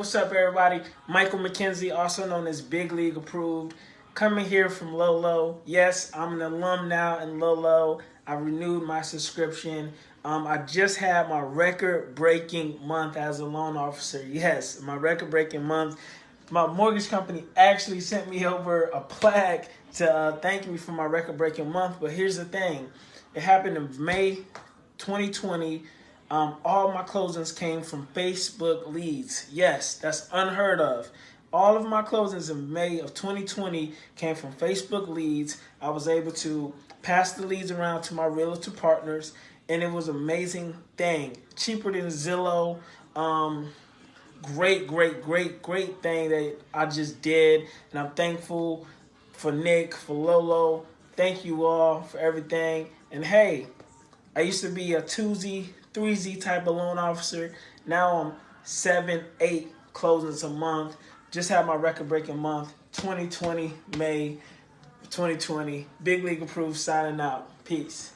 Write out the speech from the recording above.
What's up, everybody? Michael McKenzie, also known as Big League Approved, coming here from Lolo. Yes, I'm an alum now in Lolo. I renewed my subscription. Um, I just had my record-breaking month as a loan officer. Yes, my record-breaking month. My mortgage company actually sent me over a plaque to uh, thank me for my record-breaking month. But here's the thing: it happened in May 2020. Um, all my closings came from Facebook leads. Yes, that's unheard of. All of my closings in May of 2020 came from Facebook leads. I was able to pass the leads around to my realtor partners, and it was an amazing thing. Cheaper than Zillow. Um, great, great, great, great thing that I just did, and I'm thankful for Nick, for Lolo. Thank you all for everything. And hey, I used to be a 2Z, 3Z type of loan officer. Now I'm 7, 8 closings a month. Just had my record breaking month, 2020, May 2020. Big League approved, signing out. Peace.